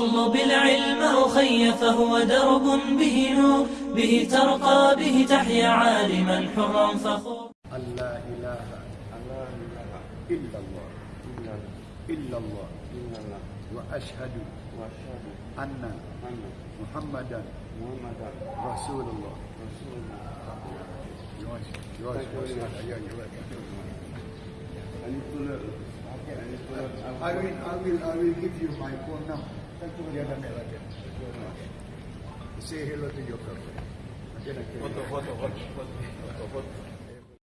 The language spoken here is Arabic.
اطلب العلم أخي فهو درب به نور به ترقى به تحيا عالما حرا فخور. أن لا إله إلا الله إلا الله وأشهد أن محمدا رسول الله. Yours, yours, I will, I will, I will give you my phone number. Dia dah ambil lagi. Say hello to your girlfriend. Okay, okay. Foto,